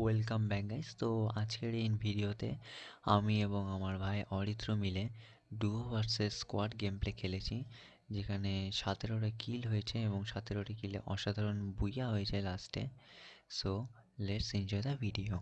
Welcome back guys তো আজকের এই ভিডিওতে আমি এবং আমার ভাই অরিত্র মিলে duo versus squad game play খেলেছি, যেখানে সতেরোটা কিল হয়েছে এবং সতেরোটি কিলে অসাধারণ বুইয়া হয়েছে লাস্টে so let's enjoy the video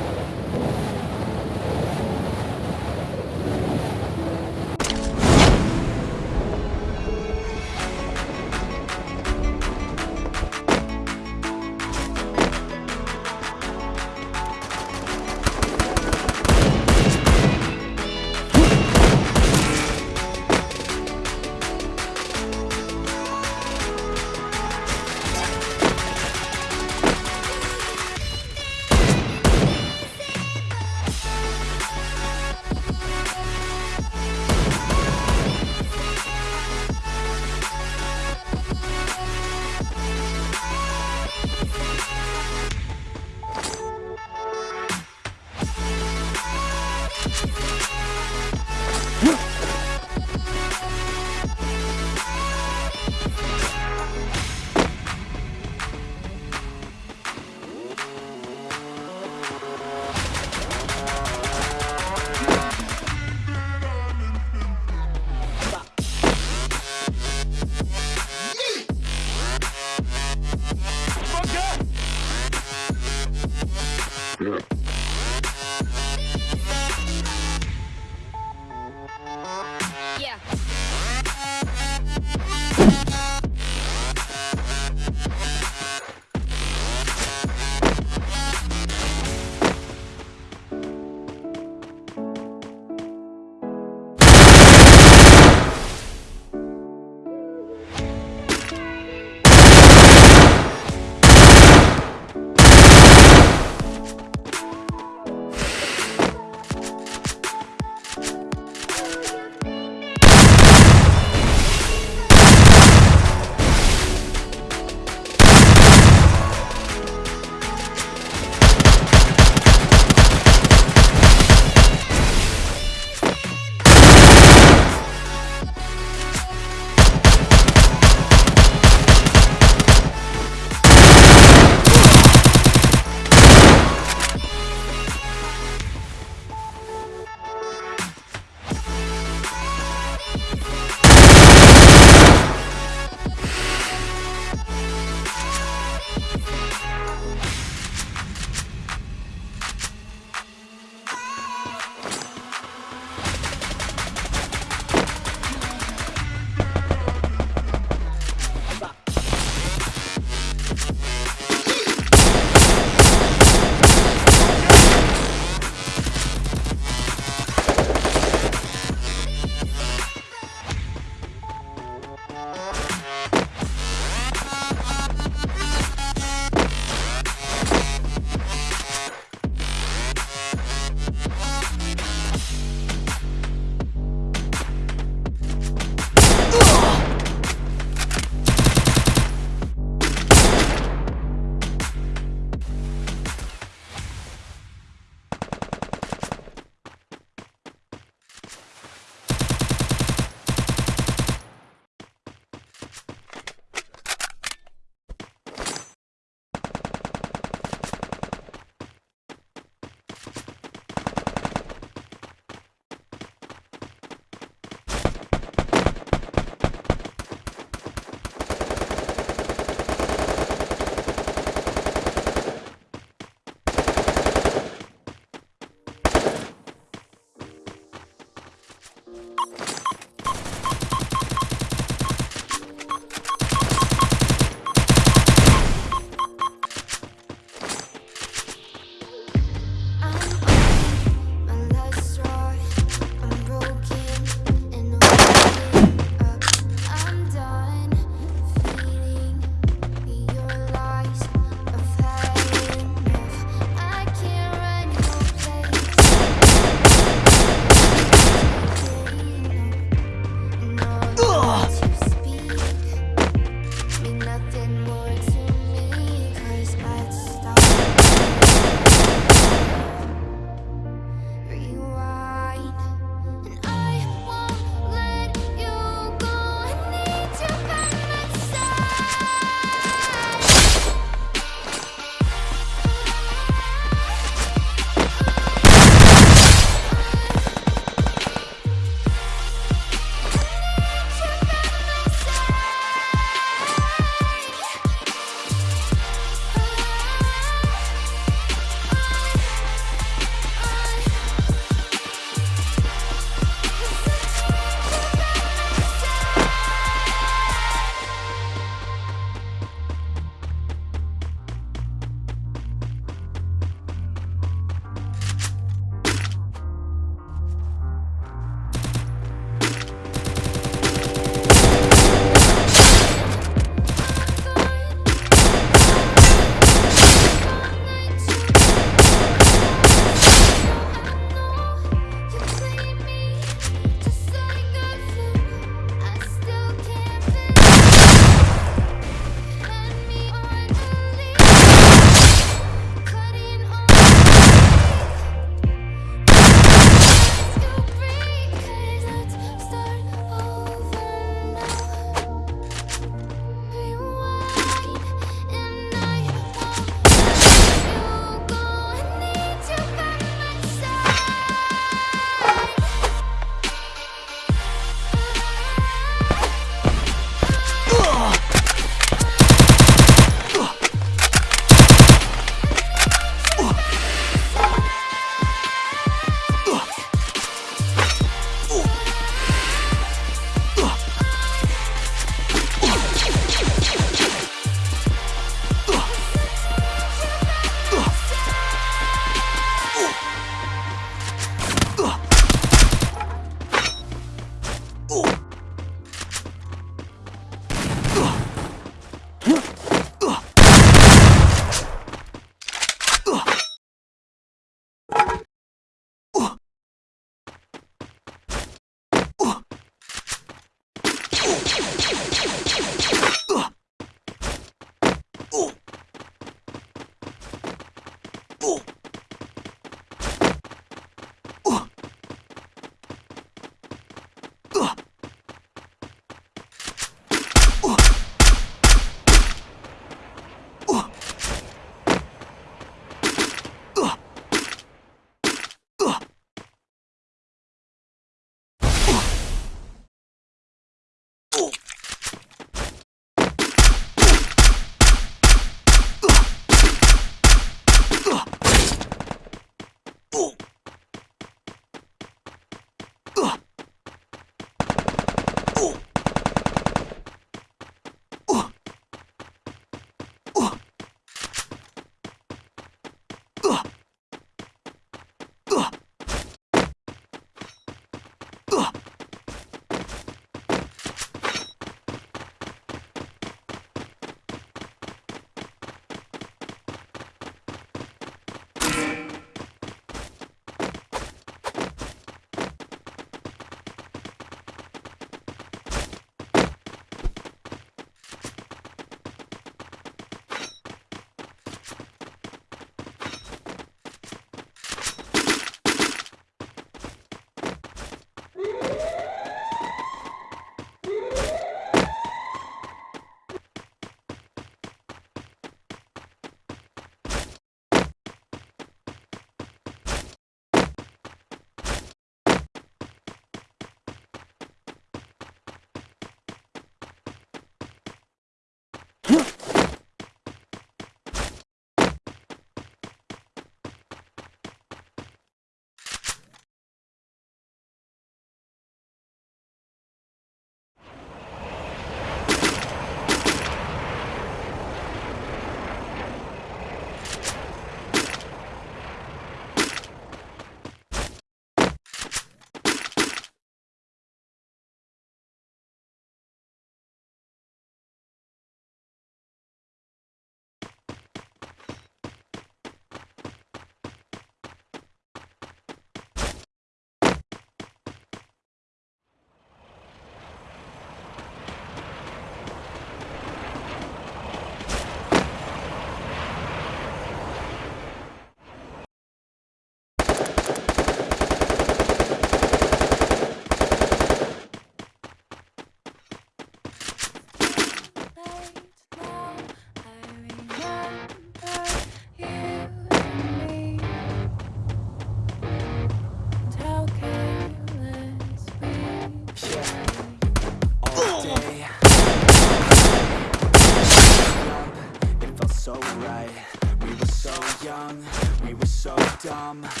from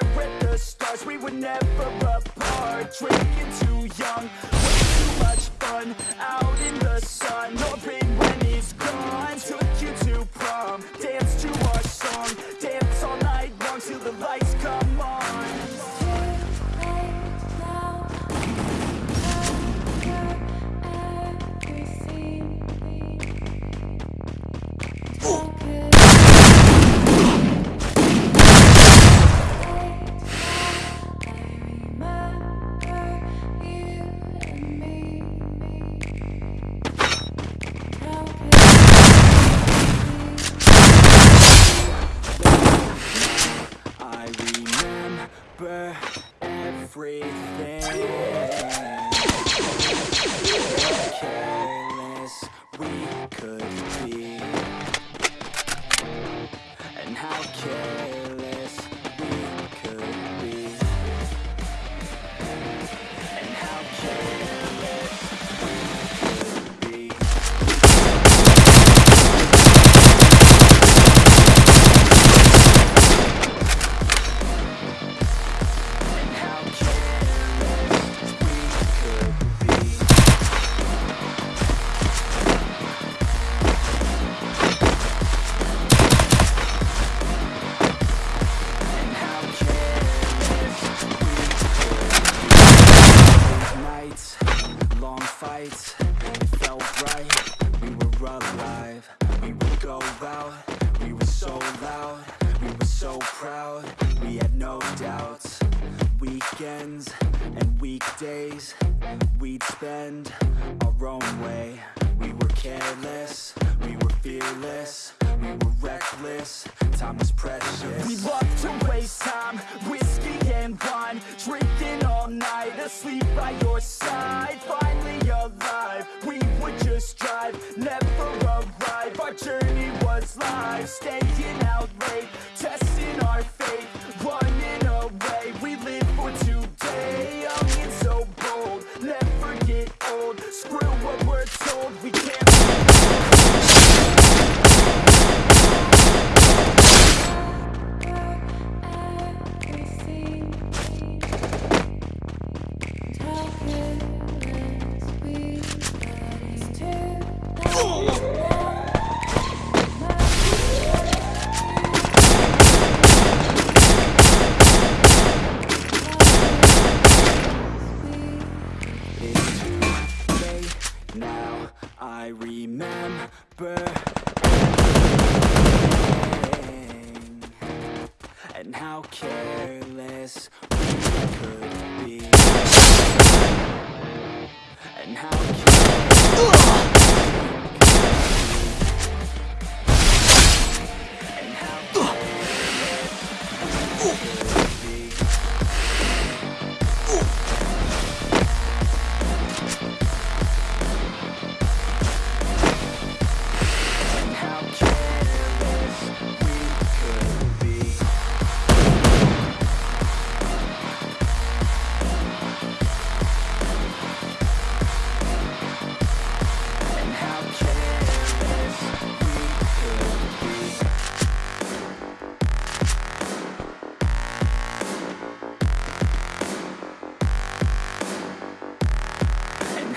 there with the stars. We were never apart. Drinking too young Way too much fun. Out in the sun Open when he's gone. Took you to prom Dance to our song. Dance all night long Till the lights come. life, stay in Boom!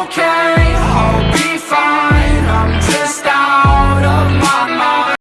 don't care.